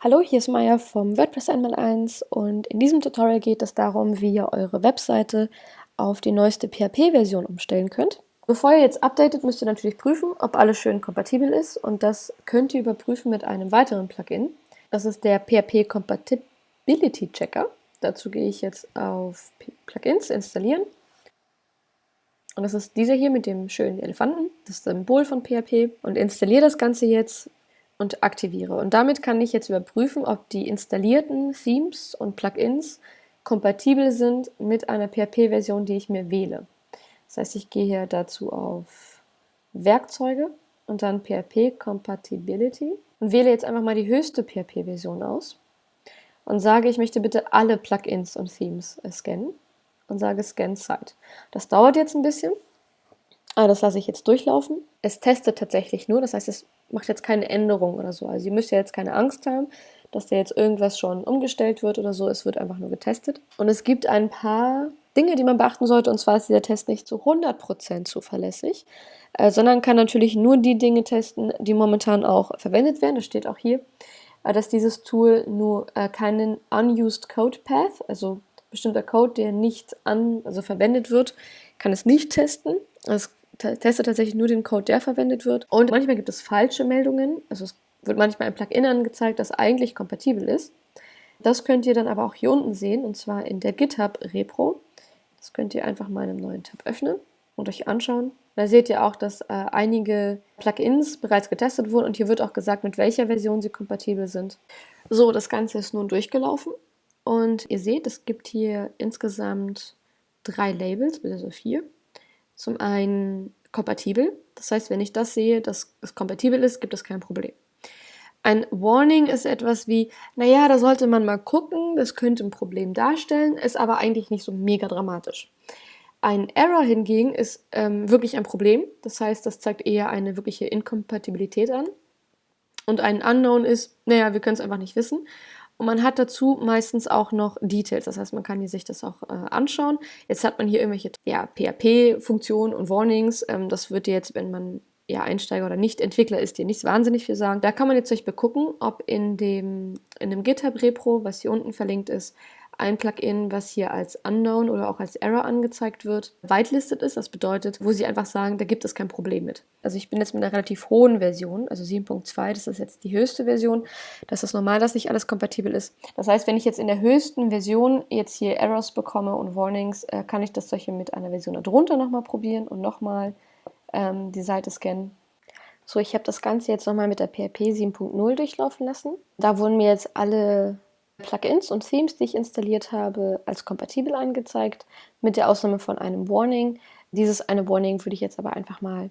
Hallo, hier ist Maya vom WordPress 1x1 und in diesem Tutorial geht es darum, wie ihr eure Webseite auf die neueste PHP-Version umstellen könnt. Bevor ihr jetzt updatet, müsst ihr natürlich prüfen, ob alles schön kompatibel ist und das könnt ihr überprüfen mit einem weiteren Plugin. Das ist der PHP Compatibility Checker. Dazu gehe ich jetzt auf Plugins, installieren. Und das ist dieser hier mit dem schönen Elefanten, das Symbol von PHP. Und installiere das Ganze jetzt und aktiviere. Und damit kann ich jetzt überprüfen, ob die installierten Themes und Plugins kompatibel sind mit einer PHP-Version, die ich mir wähle. Das heißt, ich gehe hier dazu auf Werkzeuge und dann PHP Compatibility und wähle jetzt einfach mal die höchste PHP-Version aus und sage, ich möchte bitte alle Plugins und Themes scannen und sage Scan Site. Das dauert jetzt ein bisschen, aber das lasse ich jetzt durchlaufen. Es testet tatsächlich nur, das heißt, es macht jetzt keine Änderung oder so. Also ihr müsst ja jetzt keine Angst haben, dass da jetzt irgendwas schon umgestellt wird oder so. Es wird einfach nur getestet. Und es gibt ein paar Dinge, die man beachten sollte. Und zwar ist dieser Test nicht zu 100% zuverlässig, äh, sondern kann natürlich nur die Dinge testen, die momentan auch verwendet werden. Das steht auch hier, äh, dass dieses Tool nur äh, keinen Unused Code Path, also bestimmter Code, der nicht an, also verwendet wird, kann es nicht testen. Es teste tatsächlich nur den Code, der verwendet wird. Und manchmal gibt es falsche Meldungen. Also es wird manchmal ein Plugin angezeigt, das eigentlich kompatibel ist. Das könnt ihr dann aber auch hier unten sehen, und zwar in der GitHub Repro. Das könnt ihr einfach mal in einem neuen Tab öffnen und euch anschauen. Da seht ihr auch, dass äh, einige Plugins bereits getestet wurden und hier wird auch gesagt, mit welcher Version sie kompatibel sind. So, das Ganze ist nun durchgelaufen und ihr seht, es gibt hier insgesamt drei Labels, also vier. Zum einen kompatibel, das heißt, wenn ich das sehe, dass es kompatibel ist, gibt es kein Problem. Ein Warning ist etwas wie, naja, da sollte man mal gucken, das könnte ein Problem darstellen, ist aber eigentlich nicht so mega dramatisch. Ein Error hingegen ist ähm, wirklich ein Problem, das heißt, das zeigt eher eine wirkliche Inkompatibilität an. Und ein Unknown ist, naja, wir können es einfach nicht wissen. Und man hat dazu meistens auch noch Details, das heißt, man kann sich das auch äh, anschauen. Jetzt hat man hier irgendwelche ja, PHP-Funktionen und Warnings. Ähm, das wird jetzt, wenn man ja, Einsteiger oder Nicht-Entwickler ist, dir nicht wahnsinnig viel sagen. Da kann man jetzt euch begucken, ob in dem, in dem GitHub-Repro, was hier unten verlinkt ist, ein Plugin, was hier als Unknown oder auch als Error angezeigt wird, whitelisted ist. Das bedeutet, wo sie einfach sagen, da gibt es kein Problem mit. Also ich bin jetzt mit einer relativ hohen Version, also 7.2, das ist jetzt die höchste Version. Das ist normal, dass nicht alles kompatibel ist. Das heißt, wenn ich jetzt in der höchsten Version jetzt hier Errors bekomme und Warnings, äh, kann ich das solche mit einer Version darunter nochmal probieren und nochmal ähm, die Seite scannen. So, ich habe das Ganze jetzt nochmal mit der PHP 7.0 durchlaufen lassen. Da wurden mir jetzt alle Plugins und Themes, die ich installiert habe, als kompatibel angezeigt, mit der Ausnahme von einem Warning. Dieses eine Warning würde ich jetzt aber einfach mal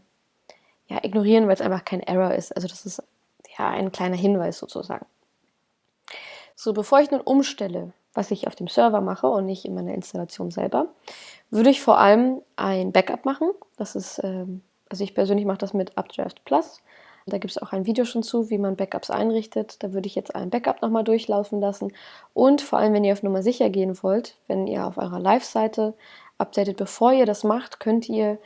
ja, ignorieren, weil es einfach kein Error ist. Also das ist ja ein kleiner Hinweis sozusagen. So, bevor ich nun umstelle, was ich auf dem Server mache und nicht in meiner Installation selber, würde ich vor allem ein Backup machen. Das ist, ähm, also ich persönlich mache das mit Updraft Plus. Da gibt es auch ein Video schon zu, wie man Backups einrichtet. Da würde ich jetzt ein Backup nochmal durchlaufen lassen. Und vor allem, wenn ihr auf Nummer sicher gehen wollt, wenn ihr auf eurer Live-Seite updatet, bevor ihr das macht, könnt ihr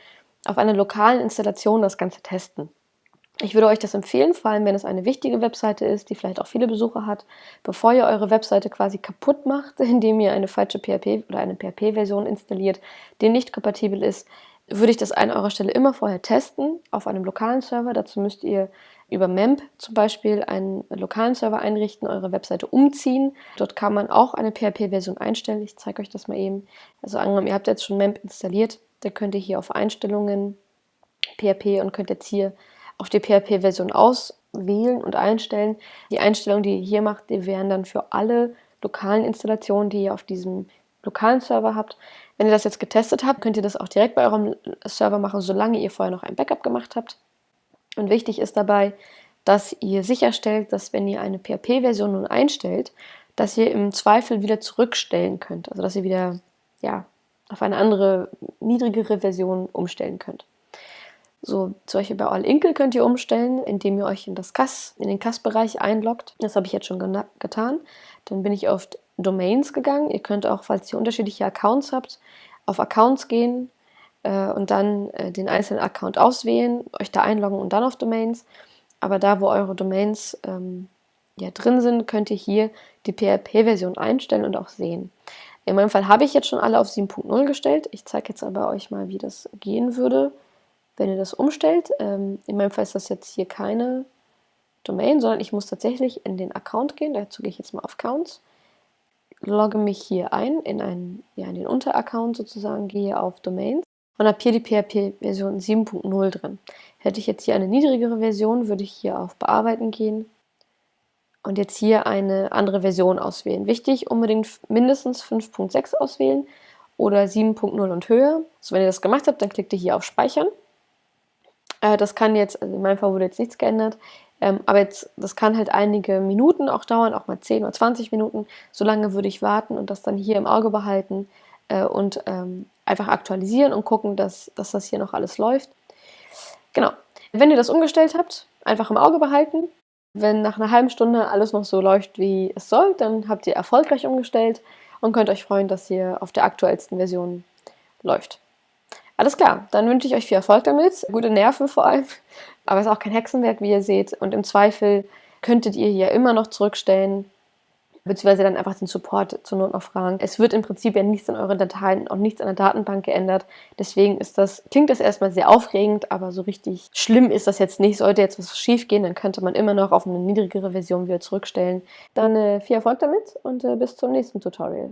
auf einer lokalen Installation das Ganze testen. Ich würde euch das empfehlen, vor allem wenn es eine wichtige Webseite ist, die vielleicht auch viele Besucher hat, bevor ihr eure Webseite quasi kaputt macht, indem ihr eine falsche PHP oder eine PHP-Version installiert, die nicht kompatibel ist, würde ich das an eurer Stelle immer vorher testen auf einem lokalen Server. Dazu müsst ihr über MEMP zum Beispiel einen lokalen Server einrichten, eure Webseite umziehen. Dort kann man auch eine PHP-Version einstellen. Ich zeige euch das mal eben. Also angenommen, ihr habt jetzt schon MEMP installiert, dann könnt ihr hier auf Einstellungen PHP und könnt jetzt hier auf die PHP-Version auswählen und einstellen. Die Einstellungen, die ihr hier macht, die wären dann für alle lokalen Installationen, die ihr auf diesem lokalen Server habt. Wenn ihr das jetzt getestet habt, könnt ihr das auch direkt bei eurem Server machen, solange ihr vorher noch ein Backup gemacht habt. Und wichtig ist dabei, dass ihr sicherstellt, dass wenn ihr eine PHP-Version nun einstellt, dass ihr im Zweifel wieder zurückstellen könnt. Also dass ihr wieder ja, auf eine andere, niedrigere Version umstellen könnt. So, zum Beispiel bei All Inkle könnt ihr umstellen, indem ihr euch in, das CAS, in den CAS-Bereich einloggt. Das habe ich jetzt schon getan. Dann bin ich auf Domains gegangen. Ihr könnt auch, falls ihr unterschiedliche Accounts habt, auf Accounts gehen äh, und dann äh, den einzelnen Account auswählen, euch da einloggen und dann auf Domains. Aber da, wo eure Domains ähm, ja, drin sind, könnt ihr hier die PHP-Version einstellen und auch sehen. In meinem Fall habe ich jetzt schon alle auf 7.0 gestellt. Ich zeige jetzt aber euch mal, wie das gehen würde, wenn ihr das umstellt. Ähm, in meinem Fall ist das jetzt hier keine Domain, sondern ich muss tatsächlich in den Account gehen. Dazu gehe ich jetzt mal auf Accounts, logge mich hier ein in, einen, ja, in den Unteraccount sozusagen, gehe auf Domains und habe hier die PHP-Version 7.0 drin. Hätte ich jetzt hier eine niedrigere Version, würde ich hier auf Bearbeiten gehen und jetzt hier eine andere Version auswählen. Wichtig, unbedingt mindestens 5.6 auswählen oder 7.0 und höher. Also wenn ihr das gemacht habt, dann klickt ihr hier auf Speichern. Äh, das kann jetzt, also in meinem Fall wurde jetzt nichts geändert, ähm, aber jetzt, das kann halt einige Minuten auch dauern, auch mal 10 oder 20 Minuten. So lange würde ich warten und das dann hier im Auge behalten äh, und ähm, einfach aktualisieren und gucken, dass, dass das hier noch alles läuft. Genau. Wenn ihr das umgestellt habt, einfach im Auge behalten. Wenn nach einer halben Stunde alles noch so läuft, wie es soll, dann habt ihr erfolgreich umgestellt und könnt euch freuen, dass ihr auf der aktuellsten Version läuft. Alles klar, dann wünsche ich euch viel Erfolg damit, gute Nerven vor allem, aber es ist auch kein Hexenwerk, wie ihr seht und im Zweifel könntet ihr hier immer noch zurückstellen, beziehungsweise dann einfach den Support zur Not noch fragen. Es wird im Prinzip ja nichts an euren Dateien und nichts an der Datenbank geändert. Deswegen ist das, klingt das erstmal sehr aufregend, aber so richtig schlimm ist das jetzt nicht. Sollte jetzt was schief gehen, dann könnte man immer noch auf eine niedrigere Version wieder zurückstellen. Dann äh, viel Erfolg damit und äh, bis zum nächsten Tutorial.